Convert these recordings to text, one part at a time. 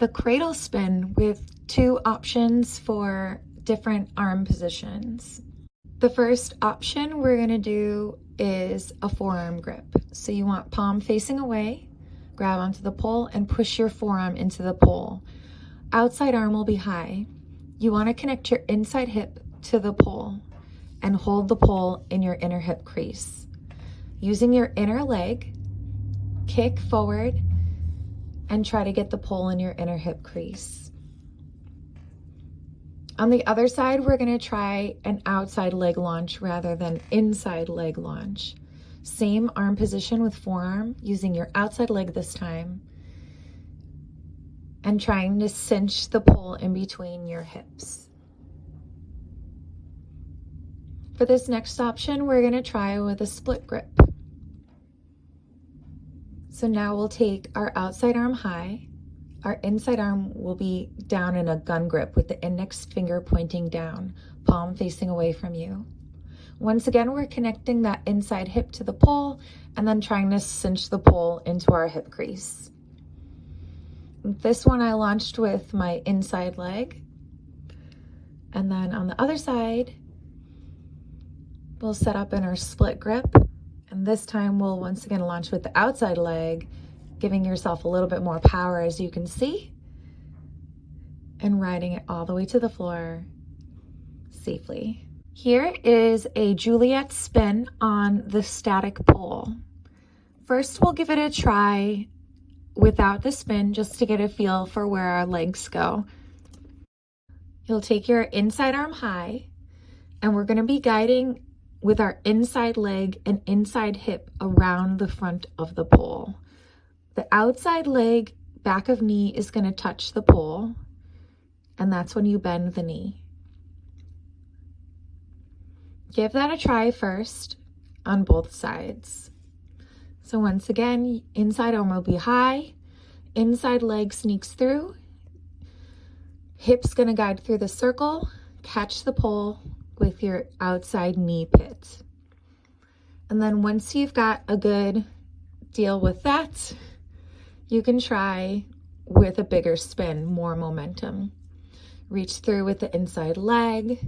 the cradle spin with two options for different arm positions. The first option we're gonna do is a forearm grip. So you want palm facing away, grab onto the pole and push your forearm into the pole. Outside arm will be high. You wanna connect your inside hip to the pole and hold the pole in your inner hip crease. Using your inner leg, kick forward and try to get the pull in your inner hip crease. On the other side, we're gonna try an outside leg launch rather than inside leg launch. Same arm position with forearm, using your outside leg this time, and trying to cinch the pull in between your hips. For this next option, we're gonna try with a split grip. So now we'll take our outside arm high, our inside arm will be down in a gun grip with the index finger pointing down, palm facing away from you. Once again, we're connecting that inside hip to the pole and then trying to cinch the pole into our hip crease. This one I launched with my inside leg. And then on the other side, we'll set up in our split grip. And this time we'll once again launch with the outside leg giving yourself a little bit more power as you can see and riding it all the way to the floor safely. Here is a Juliet spin on the static pole. First, we'll give it a try without the spin just to get a feel for where our legs go. You'll take your inside arm high and we're gonna be guiding with our inside leg and inside hip around the front of the pole. The outside leg, back of knee is gonna touch the pole, and that's when you bend the knee. Give that a try first on both sides. So once again, inside arm will be high, inside leg sneaks through, hips gonna guide through the circle, catch the pole with your outside knee pit. And then once you've got a good deal with that, you can try with a bigger spin, more momentum. Reach through with the inside leg,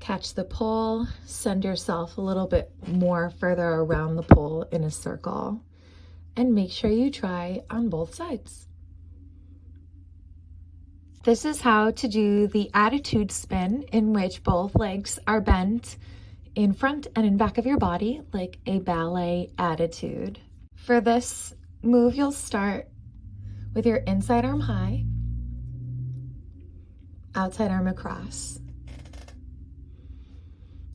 catch the pole, send yourself a little bit more further around the pole in a circle, and make sure you try on both sides. This is how to do the attitude spin in which both legs are bent in front and in back of your body like a ballet attitude. For this move, you'll start with your inside arm high, outside arm across.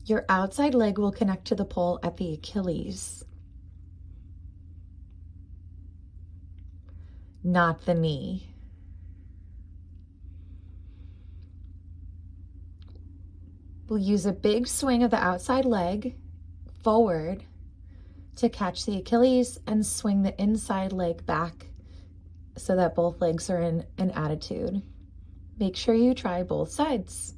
Your outside leg will connect to the pole at the Achilles, not the knee. We'll use a big swing of the outside leg forward to catch the Achilles and swing the inside leg back so that both legs are in an attitude. Make sure you try both sides.